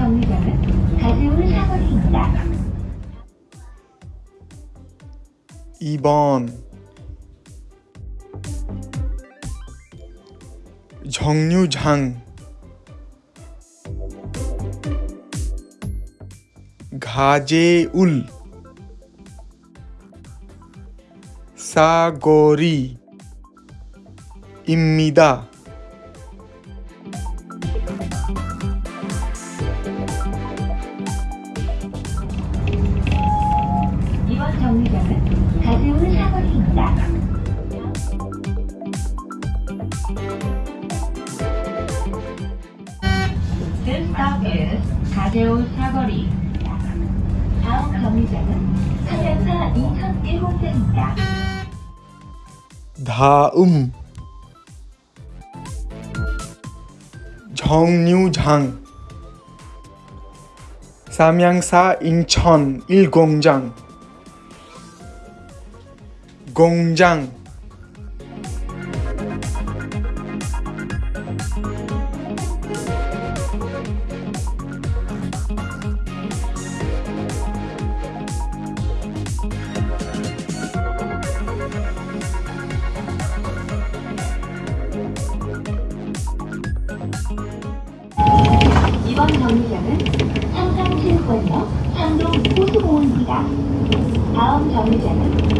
정류장은 가세울 사거리입니다. 2번 정류장 가제울 사거리입니다. Stop is 가세울 사거리. 다음 정류장은 서면사 2001호선입니다. 다음 정류장 삼양사 인천 1공장 공장 이번 정류장은 삼성체육관역 상동 호수공원입니다. 다음 정류장은